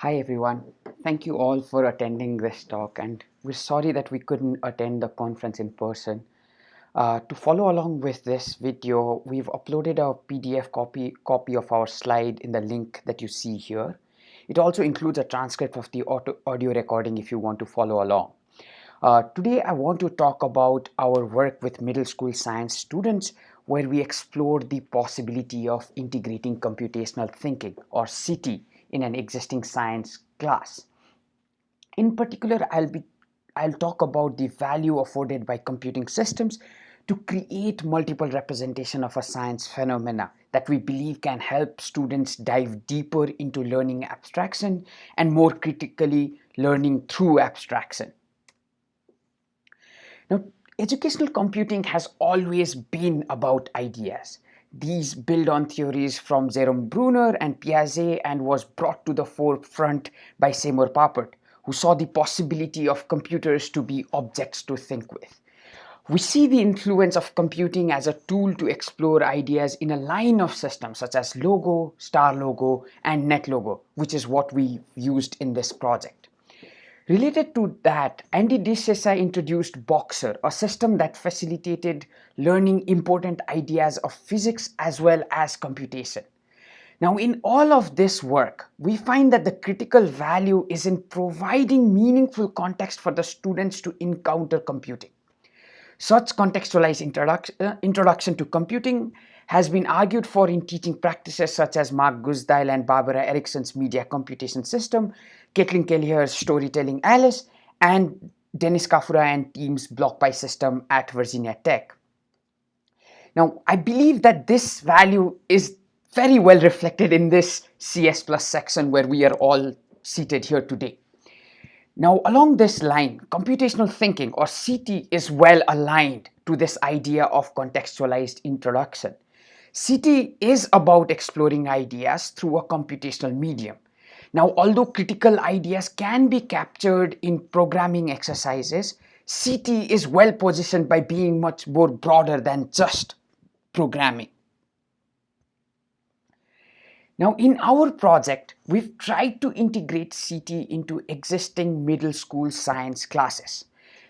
Hi everyone, thank you all for attending this talk and we're sorry that we couldn't attend the conference in person. Uh, to follow along with this video, we've uploaded a PDF copy, copy of our slide in the link that you see here. It also includes a transcript of the audio recording if you want to follow along. Uh, today I want to talk about our work with middle school science students where we explored the possibility of integrating computational thinking or CT in an existing science class. In particular, I'll be I'll talk about the value afforded by computing systems to create multiple representation of a science phenomena that we believe can help students dive deeper into learning abstraction and more critically learning through abstraction. Now, educational computing has always been about ideas. These build on theories from Jerome Bruner and Piaget and was brought to the forefront by Seymour Papert, who saw the possibility of computers to be objects to think with. We see the influence of computing as a tool to explore ideas in a line of systems such as Logo, StarLogo, and NetLogo, which is what we used in this project. Related to that, Andy diSessa introduced Boxer, a system that facilitated learning important ideas of physics as well as computation. Now, in all of this work, we find that the critical value is in providing meaningful context for the students to encounter computing. Such contextualized introduction, uh, introduction to computing has been argued for in teaching practices such as Mark Guzdial and Barbara Erickson's media computation system, Caitlin Kelleher's storytelling Alice, and Dennis Kafura and team's BlockPy system at Virginia Tech. Now, I believe that this value is very well reflected in this CS Plus section where we are all seated here today. Now, along this line, computational thinking or CT is well aligned to this idea of contextualized introduction. CT is about exploring ideas through a computational medium. Now, although critical ideas can be captured in programming exercises, CT is well positioned by being much more broader than just programming. Now, in our project, we've tried to integrate CT into existing middle school science classes.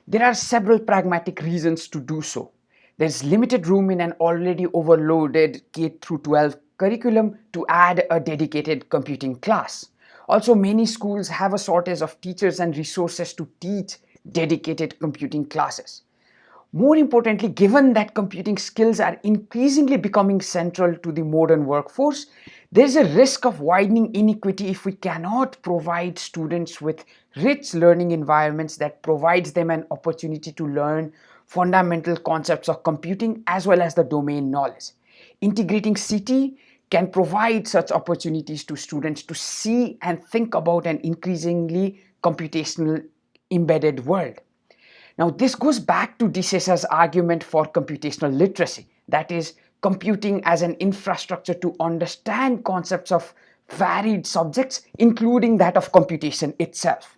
There are several pragmatic reasons to do so. There's limited room in an already overloaded K through 12 curriculum to add a dedicated computing class. Also, many schools have a shortage of teachers and resources to teach dedicated computing classes. More importantly, given that computing skills are increasingly becoming central to the modern workforce, there's a risk of widening inequity if we cannot provide students with rich learning environments that provides them an opportunity to learn fundamental concepts of computing as well as the domain knowledge. Integrating CT can provide such opportunities to students to see and think about an increasingly computational embedded world. Now this goes back to diSessa's argument for computational literacy, that is computing as an infrastructure to understand concepts of varied subjects, including that of computation itself.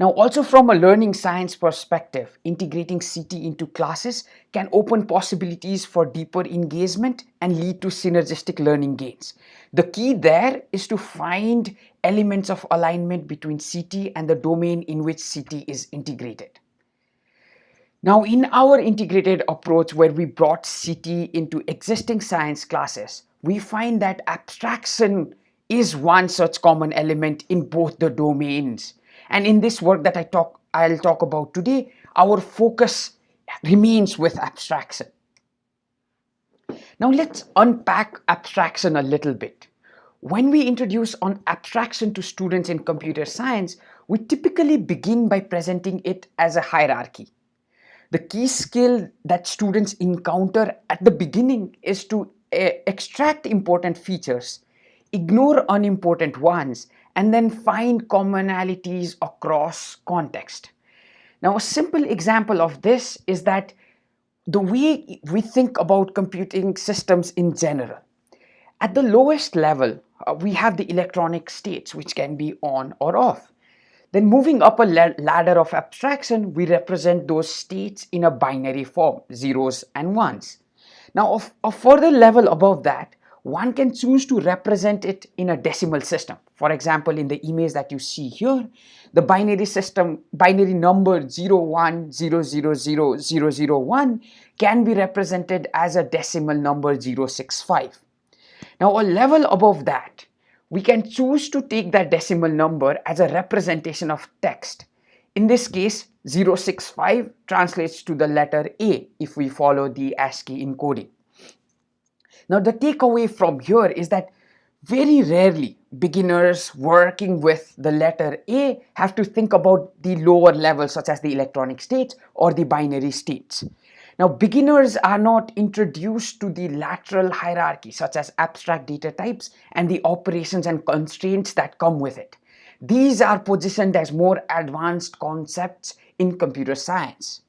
Now also from a learning science perspective, integrating CT into classes can open possibilities for deeper engagement and lead to synergistic learning gains. The key there is to find elements of alignment between CT and the domain in which CT is integrated. Now in our integrated approach where we brought CT into existing science classes, we find that abstraction is one such common element in both the domains and in this work that I talk, I'll talk about today, our focus remains with abstraction. Now let's unpack abstraction a little bit. When we introduce on abstraction to students in computer science, we typically begin by presenting it as a hierarchy. The key skill that students encounter at the beginning is to uh, extract important features, ignore unimportant ones, and then find commonalities across context. Now, a simple example of this is that the way we think about computing systems in general. At the lowest level, uh, we have the electronic states, which can be on or off. Then moving up a ladder of abstraction, we represent those states in a binary form, zeros and ones. Now, a further level above that, one can choose to represent it in a decimal system. For example, in the image that you see here, the binary system, binary number 01000001 can be represented as a decimal number 065. Now a level above that, we can choose to take that decimal number as a representation of text. In this case, 065 translates to the letter A if we follow the ASCII encoding. Now the takeaway from here is that very rarely beginners working with the letter A have to think about the lower levels such as the electronic states or the binary states. Now beginners are not introduced to the lateral hierarchy such as abstract data types and the operations and constraints that come with it. These are positioned as more advanced concepts in computer science.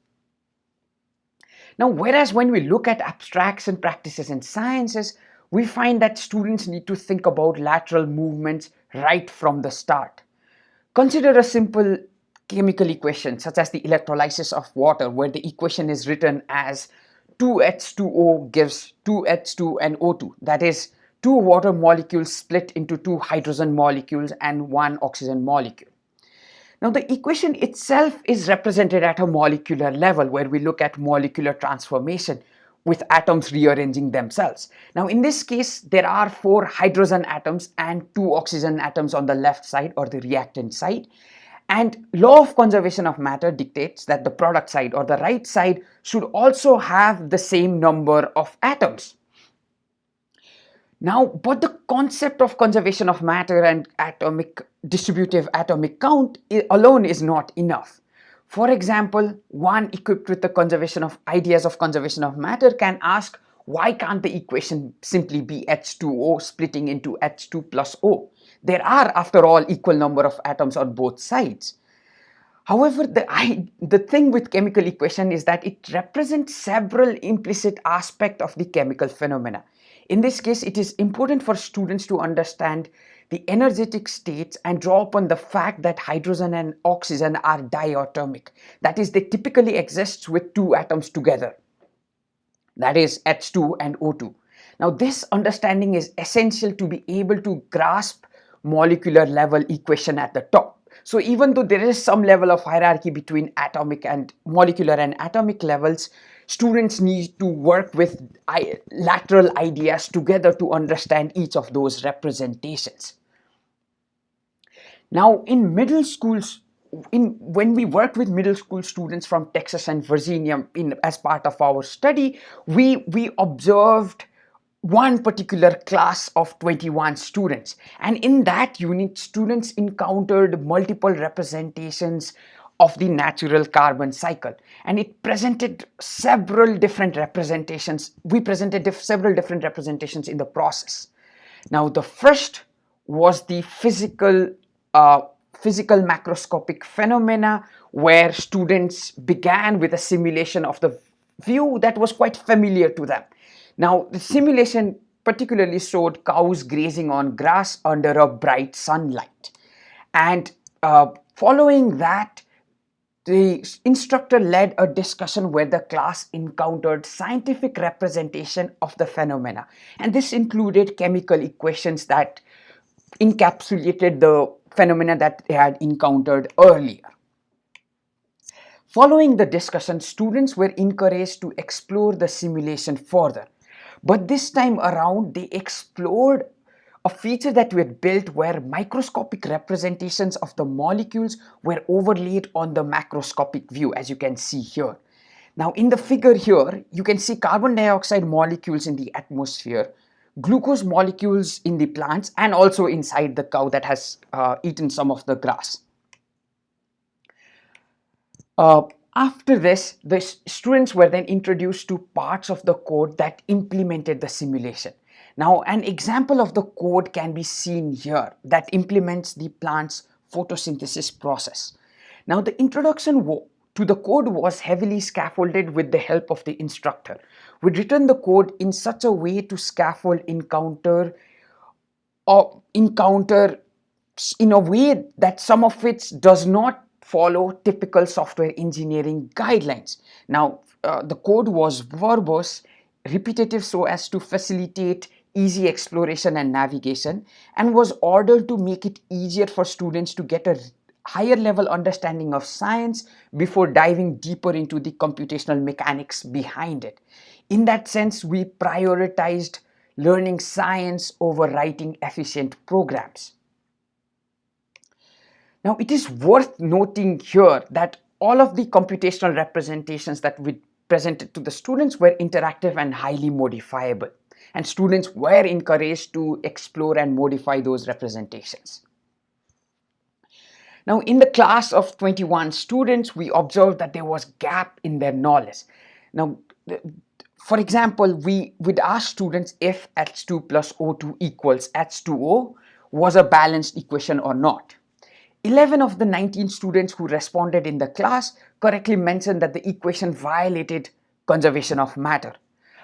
Now, whereas when we look at abstracts and practices in sciences, we find that students need to think about lateral movements right from the start. Consider a simple chemical equation such as the electrolysis of water where the equation is written as 2H2O gives 2H2 and O2 that is two water molecules split into two hydrogen molecules and one oxygen molecule. Now the equation itself is represented at a molecular level where we look at molecular transformation with atoms rearranging themselves. Now in this case, there are four hydrogen atoms and two oxygen atoms on the left side or the reactant side. And law of conservation of matter dictates that the product side or the right side should also have the same number of atoms. Now, but the concept of conservation of matter and atomic distributive atomic count alone is not enough. For example, one equipped with the conservation of ideas of conservation of matter can ask why can't the equation simply be H2O splitting into H2 plus O? There are, after all, equal number of atoms on both sides. However, the, I, the thing with chemical equation is that it represents several implicit aspects of the chemical phenomena. In this case, it is important for students to understand the energetic states and draw upon the fact that hydrogen and oxygen are diatomic. That is, they typically exist with two atoms together. That is H2 and O2. Now, this understanding is essential to be able to grasp molecular level equation at the top. So even though there is some level of hierarchy between atomic and molecular and atomic levels, students need to work with lateral ideas together to understand each of those representations. Now in middle schools, in, when we worked with middle school students from Texas and Virginia in, as part of our study, we, we observed one particular class of 21 students and in that unit students encountered multiple representations of the natural carbon cycle. And it presented several different representations. We presented dif several different representations in the process. Now the first was the physical uh, physical macroscopic phenomena where students began with a simulation of the view that was quite familiar to them. Now the simulation particularly showed cows grazing on grass under a bright sunlight. And uh, following that the instructor led a discussion where the class encountered scientific representation of the phenomena and this included chemical equations that encapsulated the phenomena that they had encountered earlier. Following the discussion, students were encouraged to explore the simulation further. But this time around, they explored a feature that we had built where microscopic representations of the molecules were overlaid on the macroscopic view as you can see here. Now in the figure here, you can see carbon dioxide molecules in the atmosphere, glucose molecules in the plants and also inside the cow that has uh, eaten some of the grass. Uh, after this, the students were then introduced to parts of the code that implemented the simulation. Now an example of the code can be seen here that implements the plant's photosynthesis process. Now the introduction to the code was heavily scaffolded with the help of the instructor. We'd written the code in such a way to scaffold encounter or encounter in a way that some of it does not follow typical software engineering guidelines. Now, uh, the code was verbose, repetitive so as to facilitate easy exploration and navigation and was ordered to make it easier for students to get a higher level understanding of science before diving deeper into the computational mechanics behind it. In that sense, we prioritized learning science over writing efficient programs. Now, it is worth noting here that all of the computational representations that we presented to the students were interactive and highly modifiable. And students were encouraged to explore and modify those representations. Now, in the class of 21 students, we observed that there was gap in their knowledge. Now, for example, we would ask students if H2 plus O2 equals H2O was a balanced equation or not. 11 of the 19 students who responded in the class correctly mentioned that the equation violated conservation of matter.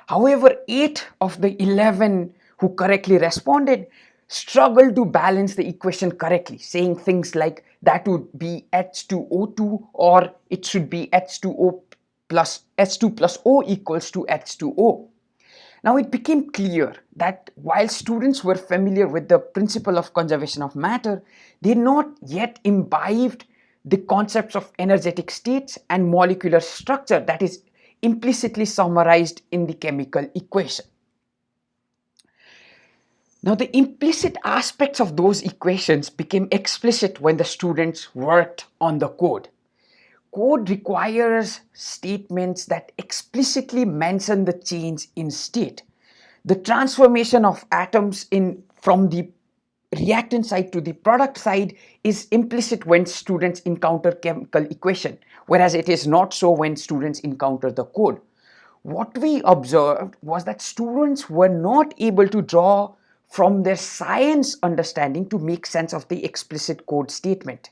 However, 8 of the 11 who correctly responded struggled to balance the equation correctly, saying things like that would be H2O2 or it should be H2O plus H2 plus O equals to H2O. Now it became clear that while students were familiar with the principle of conservation of matter, they not yet imbibed the concepts of energetic states and molecular structure that is implicitly summarized in the chemical equation. Now the implicit aspects of those equations became explicit when the students worked on the code code requires statements that explicitly mention the change in state. The transformation of atoms in from the reactant side to the product side is implicit when students encounter chemical equation, whereas it is not so when students encounter the code. What we observed was that students were not able to draw from their science understanding to make sense of the explicit code statement.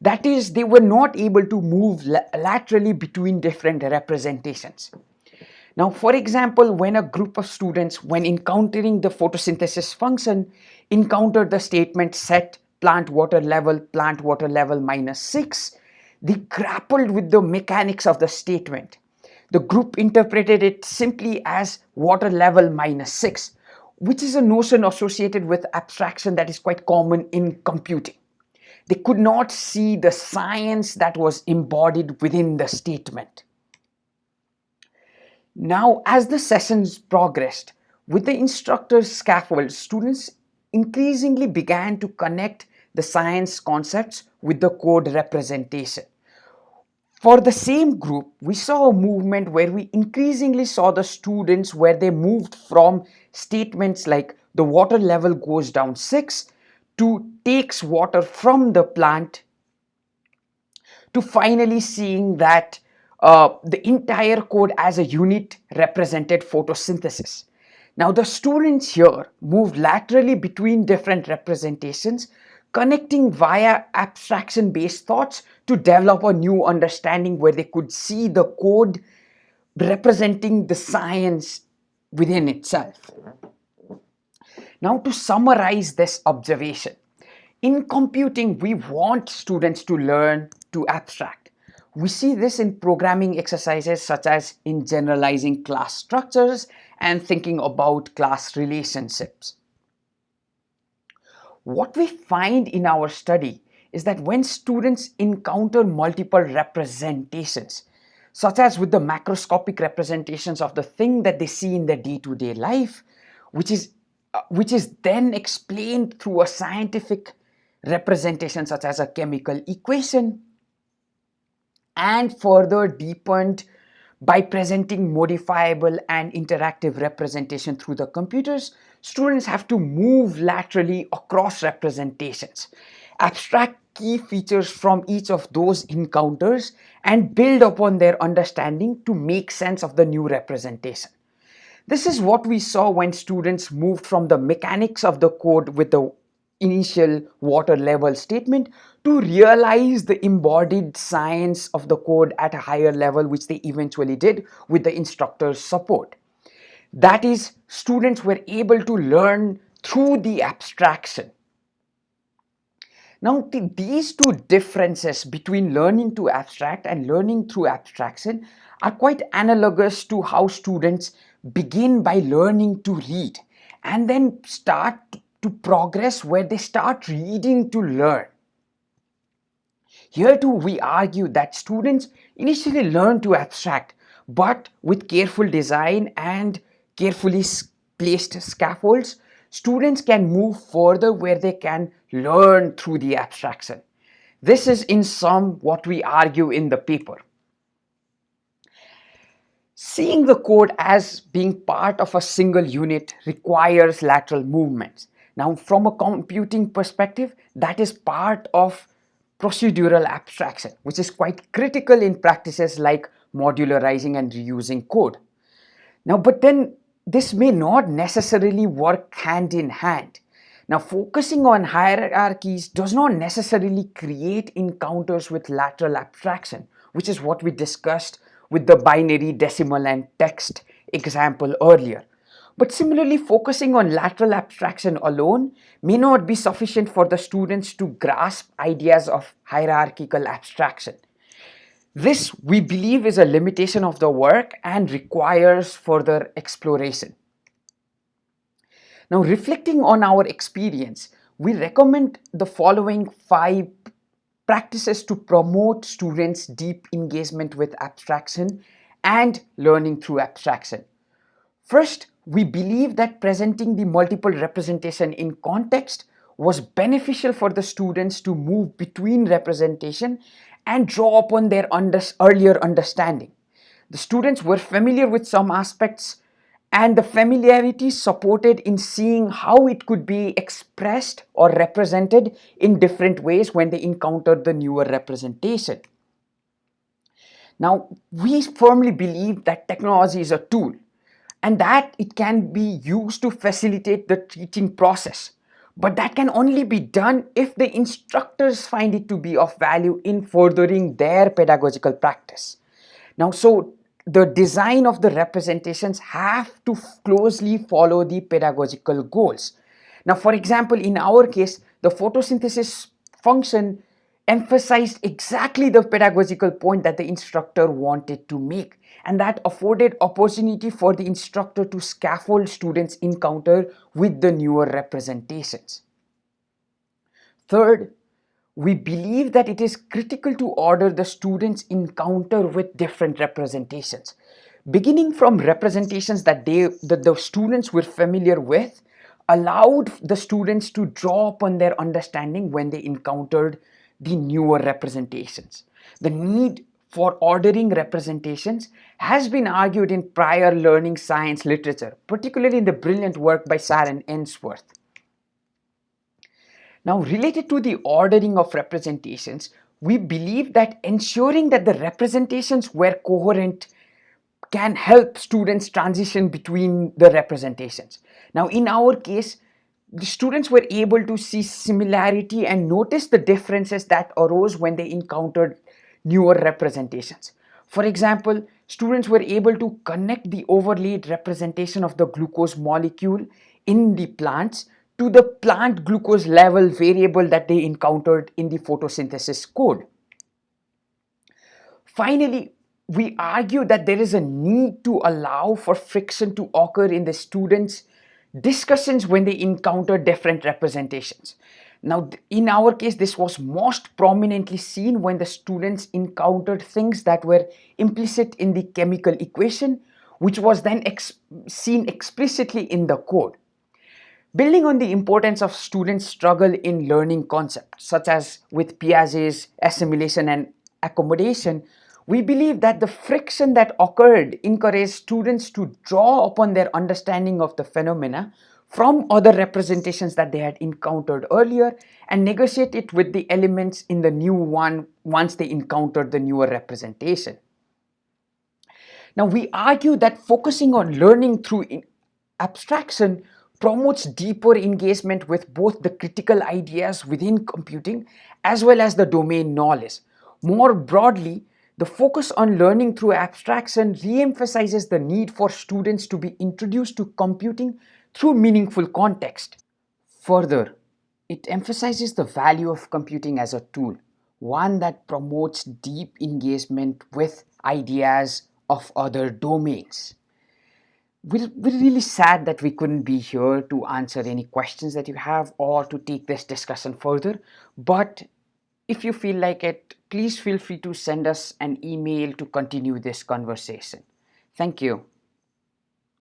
That is, they were not able to move laterally between different representations. Now, for example, when a group of students, when encountering the photosynthesis function, encountered the statement set plant water level, plant water level minus 6, they grappled with the mechanics of the statement. The group interpreted it simply as water level minus 6, which is a notion associated with abstraction that is quite common in computing. They could not see the science that was embodied within the statement. Now, as the sessions progressed, with the instructor's scaffold, students increasingly began to connect the science concepts with the code representation. For the same group, we saw a movement where we increasingly saw the students where they moved from statements like the water level goes down 6 to takes water from the plant to finally seeing that uh, the entire code as a unit represented photosynthesis. Now the students here moved laterally between different representations, connecting via abstraction-based thoughts to develop a new understanding where they could see the code representing the science within itself. Now to summarize this observation, in computing we want students to learn to abstract. We see this in programming exercises such as in generalizing class structures and thinking about class relationships. What we find in our study is that when students encounter multiple representations, such as with the macroscopic representations of the thing that they see in their day-to-day -day life, which is uh, which is then explained through a scientific representation such as a chemical equation and further deepened by presenting modifiable and interactive representation through the computers, students have to move laterally across representations, abstract key features from each of those encounters and build upon their understanding to make sense of the new representation. This is what we saw when students moved from the mechanics of the code with the initial water level statement to realize the embodied science of the code at a higher level which they eventually did with the instructor's support. That is, students were able to learn through the abstraction. Now, these two differences between learning to abstract and learning through abstraction are quite analogous to how students begin by learning to read and then start to progress where they start reading to learn. Here too we argue that students initially learn to abstract but with careful design and carefully placed scaffolds, students can move further where they can learn through the abstraction. This is in sum what we argue in the paper. Seeing the code as being part of a single unit requires lateral movements. Now from a computing perspective, that is part of procedural abstraction, which is quite critical in practices like modularizing and reusing code. Now, but then this may not necessarily work hand in hand. Now, focusing on hierarchies does not necessarily create encounters with lateral abstraction, which is what we discussed with the binary, decimal, and text example earlier. But similarly, focusing on lateral abstraction alone may not be sufficient for the students to grasp ideas of hierarchical abstraction. This, we believe, is a limitation of the work and requires further exploration. Now, reflecting on our experience, we recommend the following five practices to promote students' deep engagement with abstraction and learning through abstraction. First, we believe that presenting the multiple representation in context was beneficial for the students to move between representation and draw upon their under earlier understanding. The students were familiar with some aspects and the familiarity supported in seeing how it could be expressed or represented in different ways when they encountered the newer representation. Now, we firmly believe that technology is a tool and that it can be used to facilitate the teaching process. But that can only be done if the instructors find it to be of value in furthering their pedagogical practice. Now, so the design of the representations have to closely follow the pedagogical goals. Now, for example, in our case, the photosynthesis function emphasized exactly the pedagogical point that the instructor wanted to make and that afforded opportunity for the instructor to scaffold students' encounter with the newer representations. Third, we believe that it is critical to order the students' encounter with different representations. Beginning from representations that, they, that the students were familiar with, allowed the students to draw upon their understanding when they encountered the newer representations. The need for ordering representations has been argued in prior learning science literature, particularly in the brilliant work by Sharon Ainsworth. Now, related to the ordering of representations, we believe that ensuring that the representations were coherent can help students transition between the representations. Now, in our case, the students were able to see similarity and notice the differences that arose when they encountered newer representations. For example, students were able to connect the overlaid representation of the glucose molecule in the plants to the plant glucose level variable that they encountered in the photosynthesis code. Finally, we argue that there is a need to allow for friction to occur in the students' discussions when they encounter different representations. Now, in our case, this was most prominently seen when the students encountered things that were implicit in the chemical equation, which was then ex seen explicitly in the code. Building on the importance of students' struggle in learning concepts, such as with Piaget's assimilation and accommodation, we believe that the friction that occurred encouraged students to draw upon their understanding of the phenomena from other representations that they had encountered earlier and negotiate it with the elements in the new one once they encountered the newer representation. Now we argue that focusing on learning through abstraction promotes deeper engagement with both the critical ideas within computing as well as the domain knowledge. More broadly, the focus on learning through abstraction re-emphasizes the need for students to be introduced to computing through meaningful context. Further, it emphasizes the value of computing as a tool, one that promotes deep engagement with ideas of other domains. we're, we're really sad that we couldn't be here to answer any questions that you have or to take this discussion further. But if you feel like it, please feel free to send us an email to continue this conversation. Thank you.